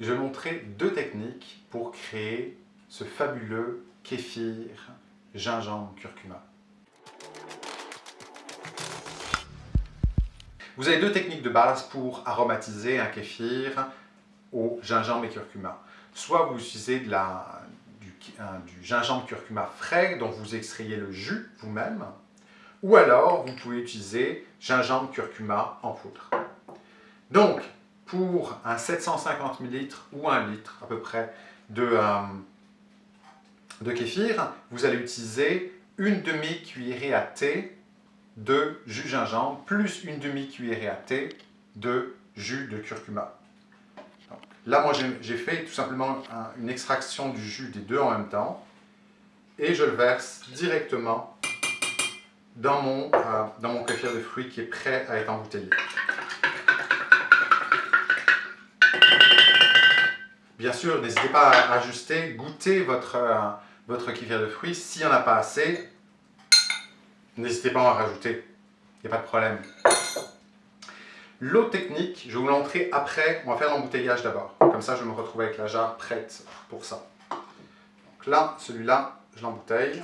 Je vais montrer deux techniques pour créer ce fabuleux kéfir gingembre curcuma. Vous avez deux techniques de base pour aromatiser un kéfir au gingembre et curcuma. Soit vous utilisez du, gingembre curcuma frais dont vous extrayez le jus vous-même, ou alors vous pouvez utiliser gingembre curcuma en poudre. Pour un 750 ml ou un litre à peu près de, euh, de kéfir, vous allez utiliser une demi-cuillerée à thé de jus gingembre plus une demi-cuillerée à thé de jus de curcuma. là, moi, j'ai fait tout simplement une extraction du jus des deux en même temps et je le verse directement dans mon, euh, dans mon kéfir de fruits qui est prêt à être embouteillé. Bien sûr, n'hésitez pas à ajuster, goûter votre, euh, de fruits. S'il n'y en a pas assez, n'hésitez pas à en rajouter. Il n'y a pas de problème. L'autre technique, je vais vous l'entrer après. On va faire l'embouteillage d'abord. Comme ça, je me retrouve avec la jarre prête pour ça. Donc là, celui-là, je l'embouteille.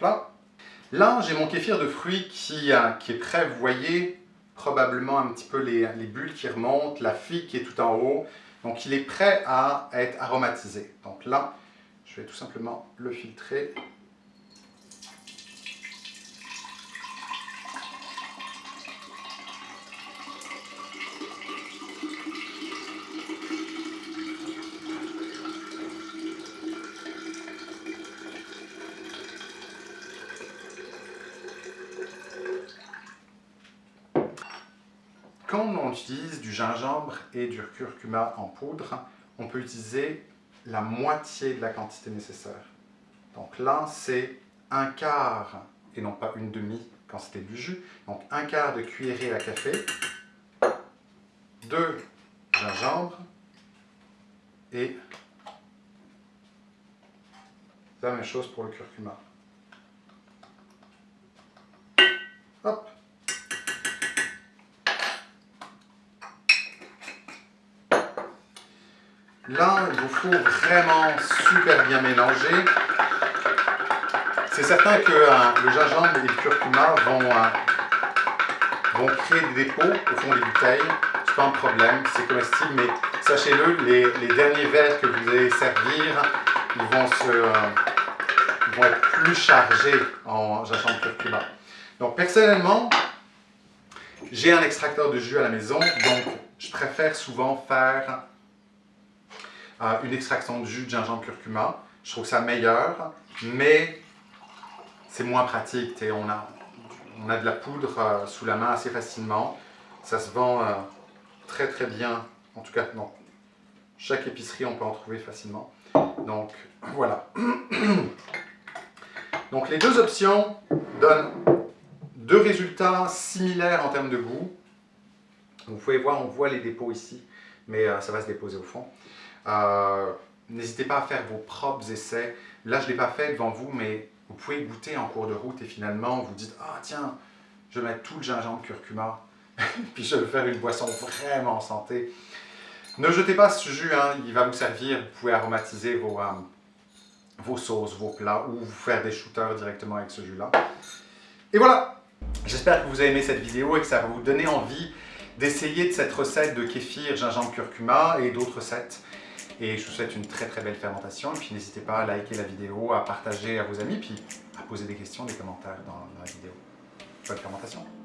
Là, j'ai mon kéfir de fruits qui, euh, est prêt. Vous voyez probablement un petit peu les, les, bulles qui remontent, la figue qui est tout en haut. Donc, il est prêt à être aromatisé. Donc là, je vais tout simplement le filtrer Quand on utilise du gingembre et du curcuma en poudre, on peut utiliser la moitié de la quantité nécessaire. Donc là, c'est un quart, et non pas une demi quand c'était du jus, donc un quart de cuillerée à café de gingembre et la même chose pour le curcuma. Là, il vous faut vraiment super bien mélanger. C'est certain que euh, le gingembre et le curcuma vont, euh, vont, créer des dépôts au fond des bouteilles. C'est pas un problème, c'est comestible, mais sachez-le, les, derniers verres que vous allez servir, ils vont, se, euh, vont être plus chargés en gingembre curcuma. Donc personnellement, j'ai un extracteur de jus à la maison, donc je préfère souvent faire une extraction de jus de gingembre curcuma. Je trouve ça meilleur, mais c'est moins pratique. On a, on a de la poudre euh, sous la main assez facilement. Ça se vend euh, très très bien. En tout cas, non. Chaque épicerie, on peut en trouver facilement. Donc, voilà. Donc, les deux options donnent deux résultats similaires en termes de goût. Vous pouvez voir, on voit les dépôts ici, mais euh, ça va se déposer au fond. Euh, n'hésitez pas à faire vos propres essais. Là, je ne l'ai pas fait devant vous, mais vous pouvez goûter en cours de route et finalement, vous dites « Ah tiens, je vais mettre tout le gingembre curcuma, puis je vais faire une boisson vraiment santé. » Ne jetez pas ce jus, hein, il va vous servir. Vous pouvez aromatiser vos, euh, vos sauces, vos plats, ou vous faire des shooters directement avec ce jus-là. Et voilà J'espère que vous avez aimé cette vidéo et que ça va vous donner envie d'essayer de cette recette de kéfir, gingembre, curcuma et d'autres recettes. Et je vous souhaite une très très belle fermentation. Et puis n'hésitez pas à liker la vidéo, à partager à vos amis, puis à poser des questions, des commentaires dans la vidéo. Bonne fermentation